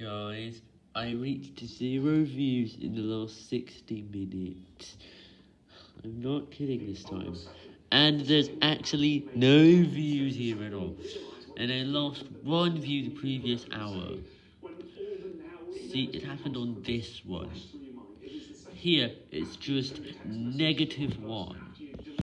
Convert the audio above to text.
Guys, I reached zero views in the last 60 minutes. I'm not kidding this time. And there's actually no views here at all. And I lost one view the previous hour. See, it happened on this one. Here, it's just negative one.